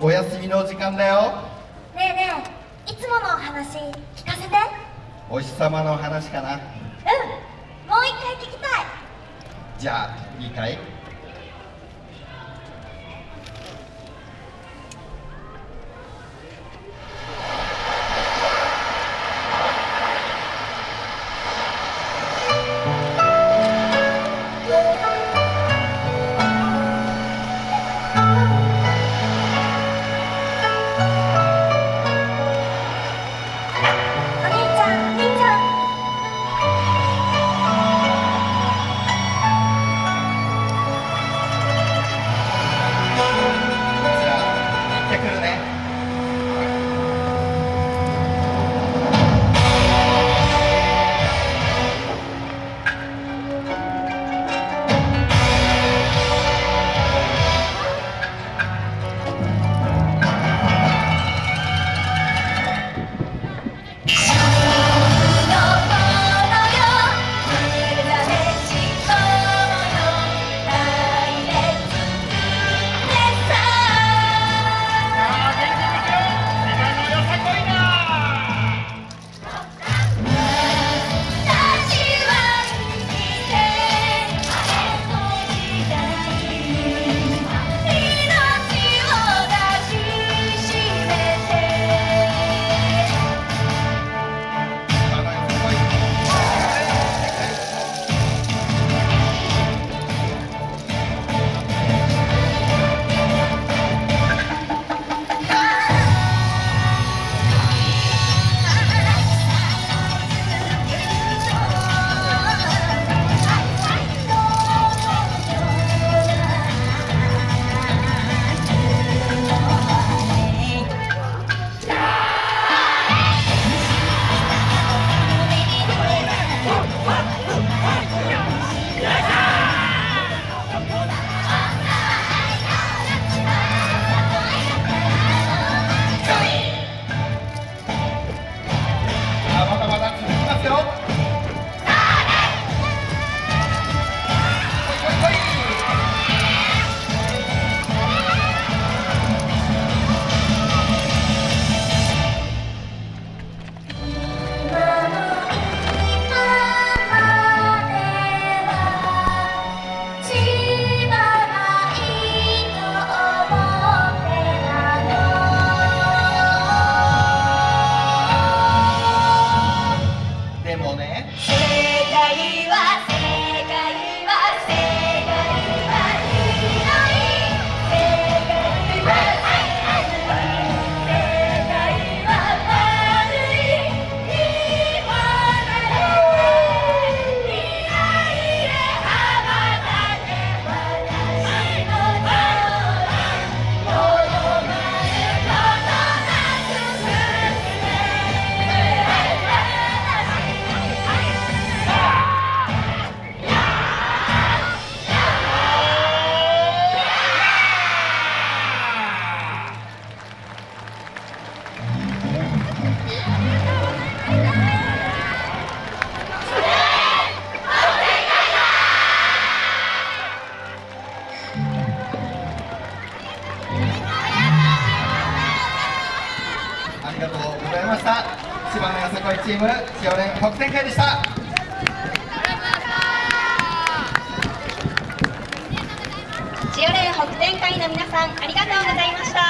お休みの時間だよ。ねえねえいつものお話聞かせて。お日様の話かな。うんもう一回聞きたい。じゃあいいかい？千葉のよさこいチーム千代連北展会でした。千代連北展会の皆さんありがとうございました